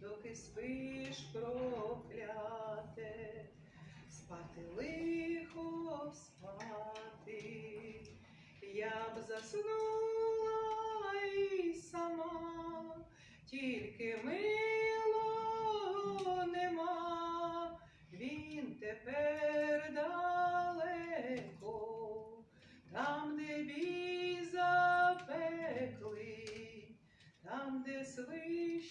доки спиш прокляте, спати лихо спати, я б заснула і сама, тільки милого нема, він тепер далеко, там, де бій запекли, там, де свищ.